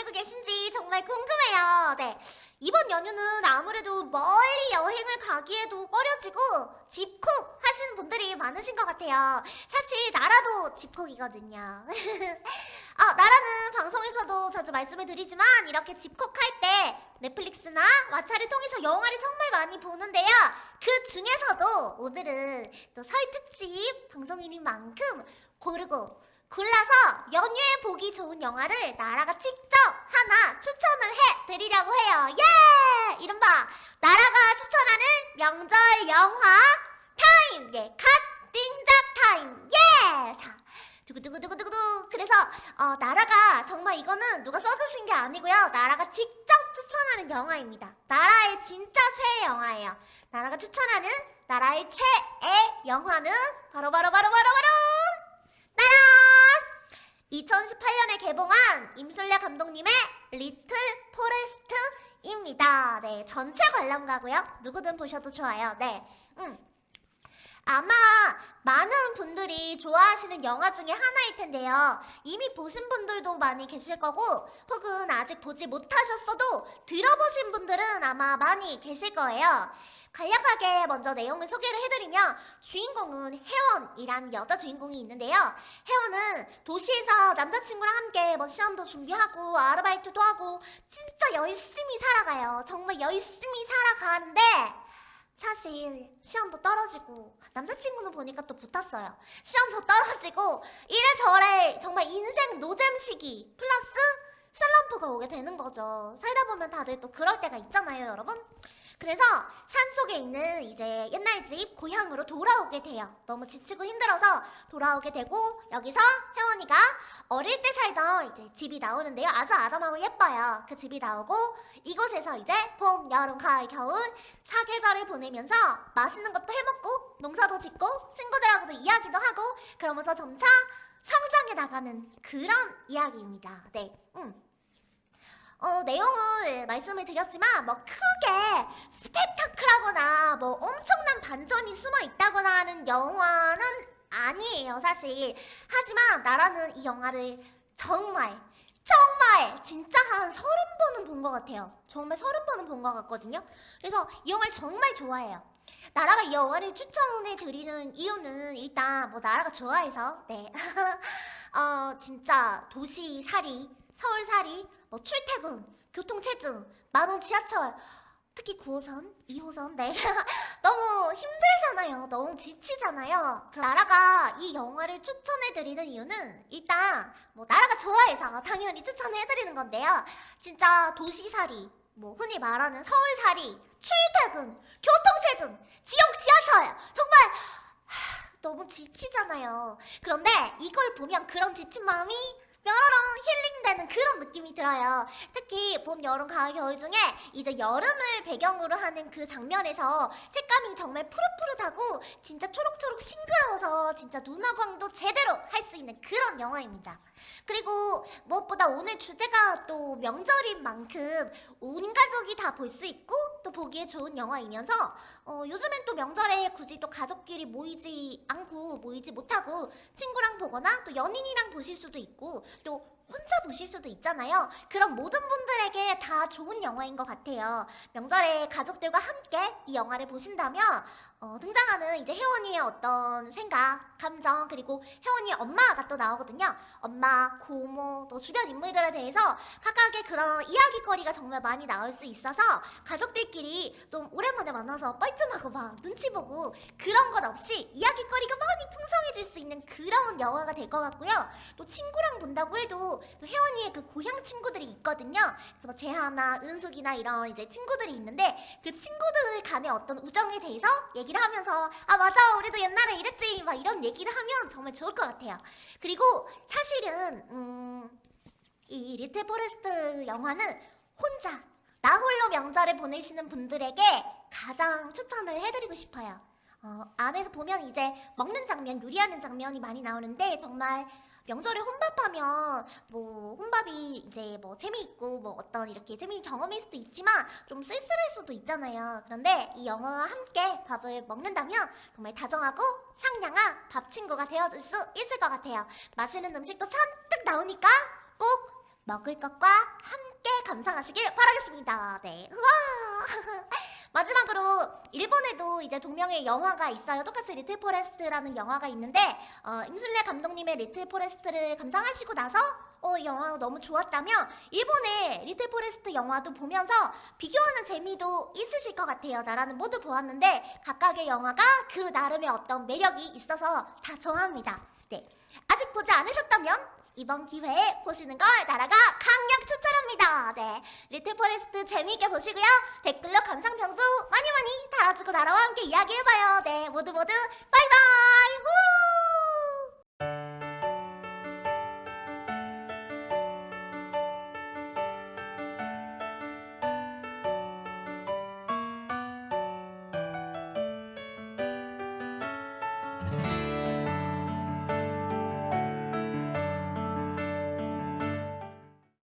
계신지 정말 궁금해요. 네. 이번 연휴는 아무래도 멀리 여행을 가기에도 꺼려지고 집콕 하시는 분들이 많으신 것 같아요. 사실 나라도 집콕이거든요. 아, 나라는 방송에서도 자주 말씀을 드리지만 이렇게 집콕할 때 넷플릭스나 왓챠를 통해서 영화를 정말 많이 보는데요. 그 중에서도 오늘은 또 설 특집 방송인인 만큼 고르고 골라서 연휴에 보기 좋은 영화를 나라가 직접 하나 추천을 해드리려고 해요. 예! 이른바 나라가 추천하는 명절 영화 타임! 예, 갓 띵작 타임! 예! 자, 두구두구두구두구 그래서 어, 나라가 정말 이거는 누가 써주신 게 아니고요. 나라가 직접 추천하는 영화입니다. 나라의 진짜 최애 영화예요. 나라가 추천하는 나라의 최애 영화는 바로 바로 바로 바로 바로! 2018년에 개봉한 임술래 감독님의 리틀 포레스트입니다. 네, 전체 관람가고요. 누구든 보셔도 좋아요. 네, 음. 아마 많은 분들이 좋아하시는 영화 중에 하나일 텐데요. 이미 보신 분들도 많이 계실 거고 혹은 아직 보지 못하셨어도 들어보신 분들은 아마 많이 계실 거예요. 간략하게 먼저 내용을 소개를 해드리면 주인공은 혜원이란 여자 주인공이 있는데요. 혜원은 도시에서 남자친구랑 함께 뭐 시험도 준비하고 아르바이트도 하고 진짜 열심히 살아가요. 정말 열심히 살아가는데 사실 시험도 떨어지고 남자친구는 보니까 또 붙었어요. 시험도 떨어지고 이래저래 정말 인생 노잼 시기 플러스 슬럼프가 오게 되는 거죠. 살다 보면 다들 또 그럴 때가 있잖아요, 여러분. 그래서 산속에 있는 이제 옛날 집 고향으로 돌아오게 돼요. 너무 지치고 힘들어서 돌아오게 되고 여기서 혜원이가 어릴 때 살던 이제 집이 나오는데요. 아주 아담하고 예뻐요. 그 집이 나오고 이곳에서 이제 봄, 여름, 가을, 겨울 사계절을 보내면서 맛있는 것도 해먹고 농사도 짓고 친구들하고도 이야기도 하고 그러면서 점차 성장해 나가는 그런 이야기입니다. 네, 음. 어, 내용을 말씀을 드렸지만 뭐 크게 스펙타클하거나 뭐 엄청난 반전이 숨어 있다거나 하는 영화는 아니에요 사실. 하지만 나라는 이 영화를 정말 정말 진짜 한 서른 번은 본 것 같아요. 정말 서른 번은 본 것 같거든요. 그래서 이 영화를 정말 좋아해요. 나라가 이 영화를 추천해 드리는 이유는 일단 뭐 나라가 좋아해서 네. 어 진짜 도시살이 서울살이 뭐 출퇴근, 교통체증, 만원 지하철 특히 9호선, 2호선 네. 너무 힘들잖아요. 너무 지치잖아요. 나라가 이 영화를 추천해드리는 이유는 일단 뭐 나라가 좋아해서 당연히 추천해드리는 건데요. 진짜 도시살이 뭐 흔히 말하는 서울살이 출퇴근, 교통체증, 지역 지하철 정말 하, 너무 지치잖아요. 그런데 이걸 보면 그런 지친 마음이 뾰로롱 힐링되는 그런 느낌이 들어요. 특히 봄, 여름, 가을, 겨울 중에 이제 여름을 배경으로 하는 그 장면에서 색감이 정말 푸릇푸릇하고 진짜 초록초록 싱그러워서 진짜 눈화광도 제대로 할 수 있는 그런 영화입니다. 그리고 무엇보다 오늘 주제가 또 명절인 만큼 온 가족이 다 볼 수 있고 또 보기에 좋은 영화이면서 어, 요즘엔 또 명절에 굳이 또 가족끼리 모이지 않고 모이지 못하고 친구랑 보거나 또 연인이랑 보실 수도 있고 또 혼자 보실 수도 있잖아요. 그런 모든 분들에게 다 좋은 영화인 것 같아요. 명절에 가족들과 함께 이 영화를 보신다면 어, 등장하는 이제 혜원이의 어떤 생각, 감정 그리고 혜원이의 엄마가 또 나오거든요. 엄마, 고모, 또 주변 인물들에 대해서 각각의 그런 이야기거리가 정말 많이 나올 수 있어서 가족들끼리 좀 오랜만에 만나서 뻘쭘하고 막 눈치 보고 그런 것 없이 이야기거리가 많이 풍성해질 수 있는 그런 영화가 될 것 같고요. 또 친구랑 본다고 해도 또 혜원이의 그 고향 친구들이 있거든요. 그래서 뭐 재하나 은숙이나 이런 이제 친구들이 있는데 그 친구들 간의 어떤 우정에 대해서 얘기를 하면서 아 맞아 우리도 옛날에 이랬지 막 이런 얘기를 하면 정말 좋을 것 같아요. 그리고 사실은 음, 이 리틀 포레스트 영화는 혼자 나 홀로 명절을 보내시는 분들에게 가장 추천을 해드리고 싶어요. 어, 안에서 보면 이제 먹는 장면, 요리하는 장면이 많이 나오는데 정말 명절에 혼밥하면 뭐 혼밥이 이제 뭐 재미있고 뭐 어떤 이렇게 재미있는 경험일 수도 있지만 좀 쓸쓸할 수도 있잖아요. 그런데 이 영화와 함께 밥을 먹는다면 정말 다정하고 상냥한 밥 친구가 되어줄 수 있을 것 같아요. 맛있는 음식도 잔뜩 나오니까 꼭 먹을 것과 함께 감상하시길 바라겠습니다. 네. 우와. 마지막으로 일본에도 이제 동명의 영화가 있어요. 똑같이 리틀 포레스트라는 영화가 있는데 어, 임순례 감독님의 리틀 포레스트를 감상하시고 나서 어, 이 영화가 너무 좋았다면 일본의 리틀 포레스트 영화도 보면서 비교하는 재미도 있으실 것 같아요. 나라는 모두 보았는데 각각의 영화가 그 나름의 어떤 매력이 있어서 다 좋아합니다. 네. 아직 보지 않으셨다면 이번 기회에 보시는 걸 나라가 강력 추천합니다. 네. 리틀 포레스트 재미있게 보시고요. 댓글로 감상평도 많이 많이 달아주고 나라와 함께 이야기해봐요. 네. 모두 모두!